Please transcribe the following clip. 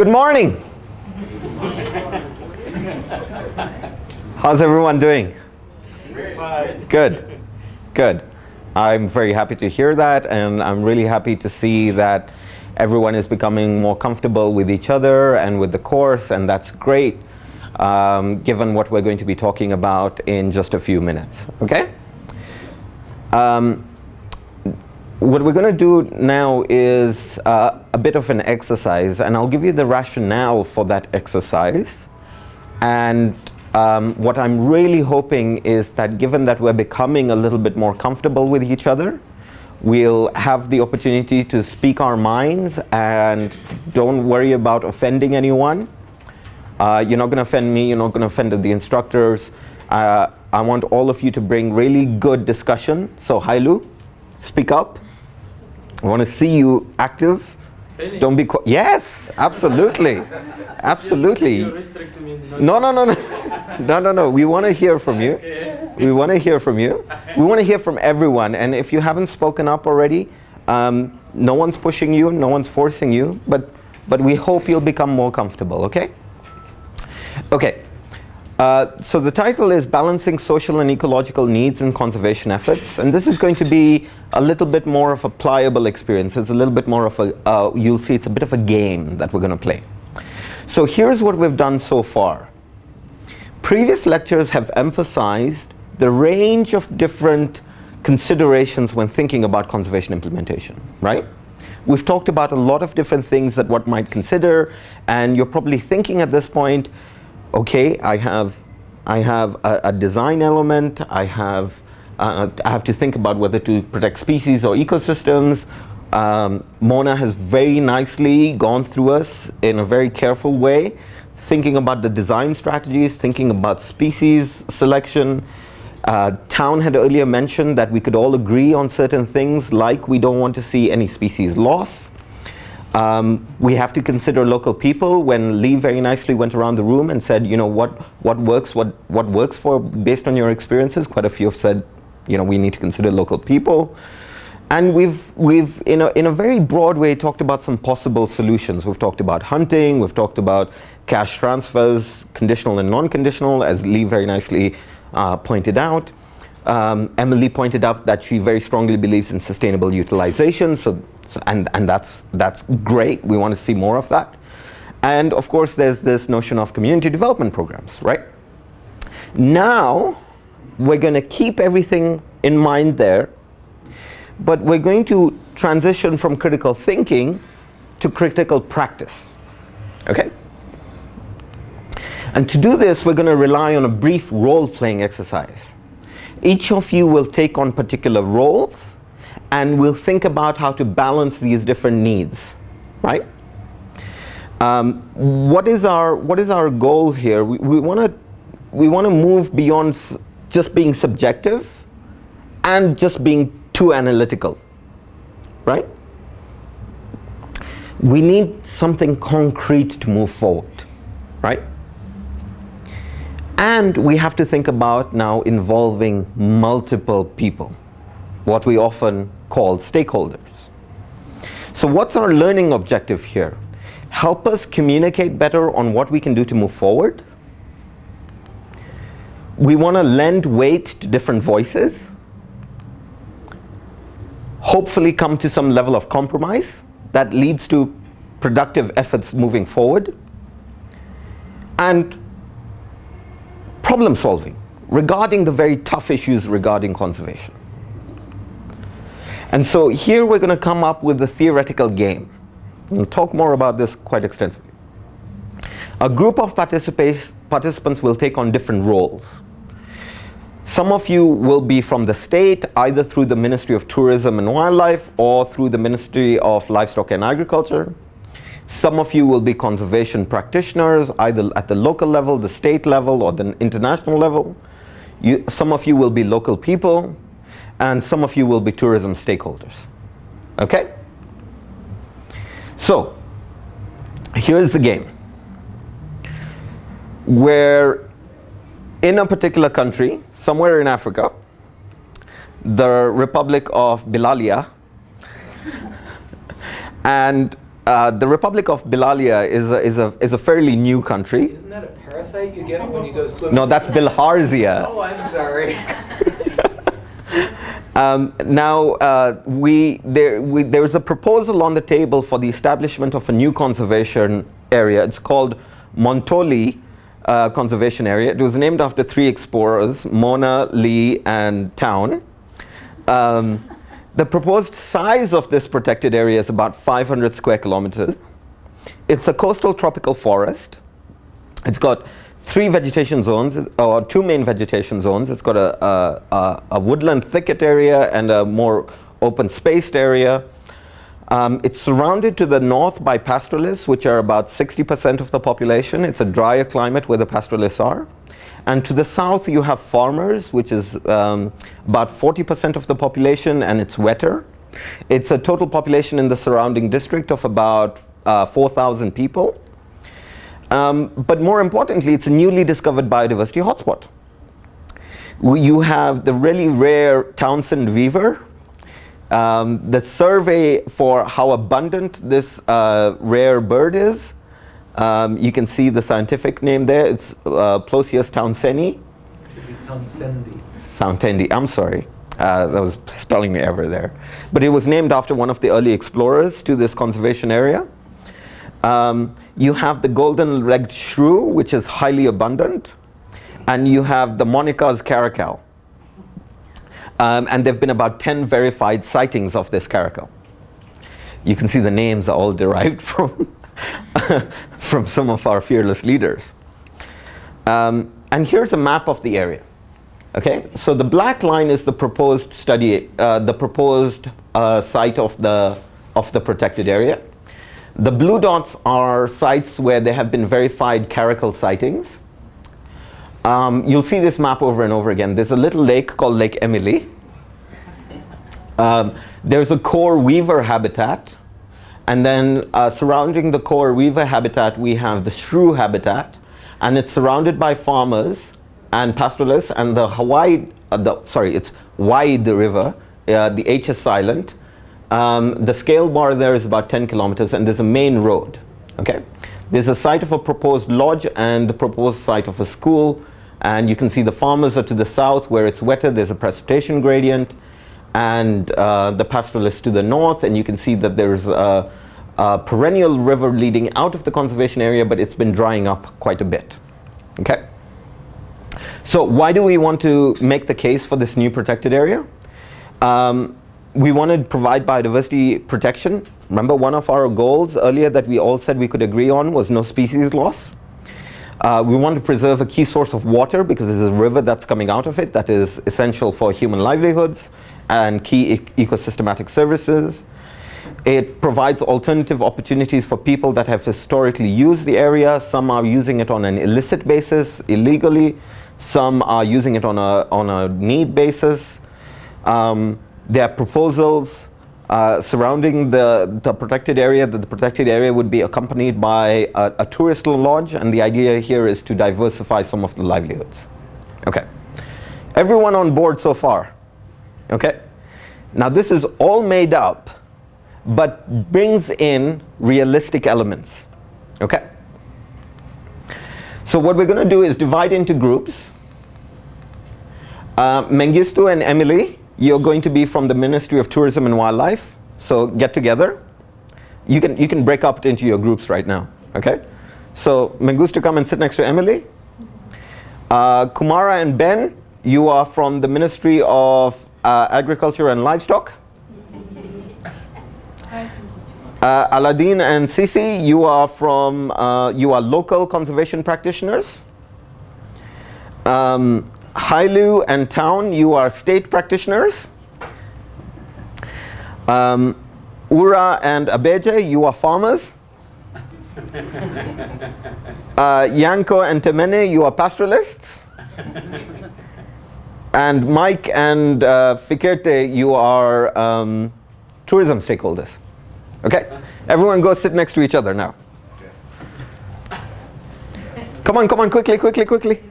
Good morning. How's everyone doing? Good. Good. I'm very happy to hear that and I'm really happy to see that everyone is becoming more comfortable with each other and with the course and that's great um, given what we're going to be talking about in just a few minutes. Okay? Um, what we're going to do now is uh, a bit of an exercise and I'll give you the rationale for that exercise. And um, what I'm really hoping is that given that we're becoming a little bit more comfortable with each other we'll have the opportunity to speak our minds and don't worry about offending anyone. Uh, you're not going to offend me you're not going to offend the instructors. Uh, I want all of you to bring really good discussion. So Hailu speak up I want to see you active. Don't be quiet. yes, absolutely, absolutely. No, no, no, no, no, no, no. We want to hear from you. We want to hear from you. We want to hear from everyone. And if you haven't spoken up already, um, no one's pushing you, no one's forcing you, but but we hope you'll become more comfortable. Okay. Okay. Uh, so the title is Balancing Social and Ecological Needs and Conservation Efforts and this is going to be a little bit more of a pliable experience. It's a little bit more of a, uh, you'll see it's a bit of a game that we're going to play. So here's what we've done so far. Previous lectures have emphasized the range of different considerations when thinking about conservation implementation, right? We've talked about a lot of different things that one might consider and you're probably thinking at this point, okay, I have, I have a, a design element, I have, uh, I have to think about whether to protect species or ecosystems. Um, Mona has very nicely gone through us in a very careful way, thinking about the design strategies, thinking about species selection. Uh, Town had earlier mentioned that we could all agree on certain things like we don't want to see any species loss. Um, we have to consider local people. When Lee very nicely went around the room and said, you know, what, what works, what, what works for based on your experiences, quite a few have said, you know, we need to consider local people. And we've, we've in, a, in a very broad way talked about some possible solutions. We've talked about hunting, we've talked about cash transfers, conditional and non-conditional, as Lee very nicely uh, pointed out. Um, Emily pointed out that she very strongly believes in sustainable utilization, so so, and and that's, that's great. We want to see more of that. And of course, there's this notion of community development programs, right? Now, we're going to keep everything in mind there, but we're going to transition from critical thinking to critical practice, okay? And to do this, we're going to rely on a brief role-playing exercise. Each of you will take on particular roles and we'll think about how to balance these different needs, right? Um, what is our what is our goal here? We, want to we want to move beyond just being subjective and just being too analytical, right? We need something concrete to move forward, right? And we have to think about now involving multiple people, what we often called stakeholders. So what's our learning objective here? Help us communicate better on what we can do to move forward. We want to lend weight to different voices. Hopefully come to some level of compromise that leads to productive efforts moving forward. And problem solving regarding the very tough issues regarding conservation. And so here we're going to come up with a theoretical game. We'll talk more about this quite extensively. A group of participants will take on different roles. Some of you will be from the state, either through the Ministry of Tourism and Wildlife or through the Ministry of Livestock and Agriculture. Some of you will be conservation practitioners, either at the local level, the state level, or the international level. You, some of you will be local people and some of you will be tourism stakeholders. Okay? So, here's the game. Where in a particular country, somewhere in Africa, the Republic of Bilalia, and uh, the Republic of Bilalia is a, is, a, is a fairly new country. Isn't that a parasite you get when you go swimming? No, that's Bilharzia. Oh, I'm sorry. Um, now, uh, we, there, we, there's a proposal on the table for the establishment of a new conservation area. It's called Montoli uh, Conservation Area. It was named after three explorers, Mona, Lee, and Town. Um, the proposed size of this protected area is about 500 square kilometers. It's a coastal tropical forest. It's got three vegetation zones, or two main vegetation zones. It's got a, a, a, woodland thicket area and a more open spaced area. Um, it's surrounded to the north by pastoralists, which are about 60% of the population. It's a drier climate where the pastoralists are. And to the south, you have farmers, which is um, about 40% of the population, and it's wetter. It's a total population in the surrounding district of about uh, 4,000 people. Um, but more importantly, it's a newly discovered biodiversity hotspot. You have the really rare Townsend weaver. Um, the survey for how abundant this uh, rare bird is, um, you can see the scientific name there. It's uh. Should be Townsendi. I'm sorry. Uh, that was spelling error there. But it was named after one of the early explorers to this conservation area. Um, you have the golden-legged shrew, which is highly abundant, and you have the Monica's caracal. Um, and there have been about 10 verified sightings of this caracal. You can see the names are all derived from, from some of our fearless leaders. Um, and here's a map of the area. Okay, so the black line is the proposed study, uh, the proposed uh, site of the, of the protected area. The blue dots are sites where there have been verified caracal sightings. Um, you'll see this map over and over again. There's a little lake called Lake Emily. Um, there's a core weaver habitat. And then uh, surrounding the core weaver habitat, we have the shrew habitat. And it's surrounded by farmers and pastoralists. And the Hawaii, uh, the, sorry, it's Wide the River, uh, the H is silent. Um, the scale bar there is about 10 kilometers and there's a main road. Okay, There's a site of a proposed lodge and the proposed site of a school. And you can see the farmers are to the south where it's wetter. There's a precipitation gradient. And uh, the pastoralists to the north. And you can see that there's a, a perennial river leading out of the conservation area, but it's been drying up quite a bit. Okay. So why do we want to make the case for this new protected area? Um, we want to provide biodiversity protection. Remember one of our goals earlier that we all said we could agree on was no species loss. Uh, we want to preserve a key source of water because there's a river that's coming out of it that is essential for human livelihoods and key e ecosystematic services. It provides alternative opportunities for people that have historically used the area. Some are using it on an illicit basis, illegally. Some are using it on a, on a need basis. Um, there are proposals uh, surrounding the, the protected area, that the protected area would be accompanied by a, a tourist lodge, and the idea here is to diversify some of the livelihoods. Okay. Everyone on board so far? Okay. Now this is all made up, but brings in realistic elements. Okay. So what we're going to do is divide into groups. Uh, Mengistu and Emily you're going to be from the Ministry of Tourism and Wildlife, so get together. You can, you can break up into your groups right now, okay? So Mengistu, come and sit next to Emily. Uh, Kumara and Ben, you are from the Ministry of uh, Agriculture and Livestock. Uh, Aladdin and Sisi, you are from, uh, you are local conservation practitioners. Um, Hailu and Town, you are state practitioners. Um, Ura and Abeje, you are farmers. uh, Yanko and Temene, you are pastoralists. and Mike and uh, Fikerte, you are um, tourism stakeholders. Okay? Everyone go sit next to each other now. Come on, come on, quickly, quickly, quickly.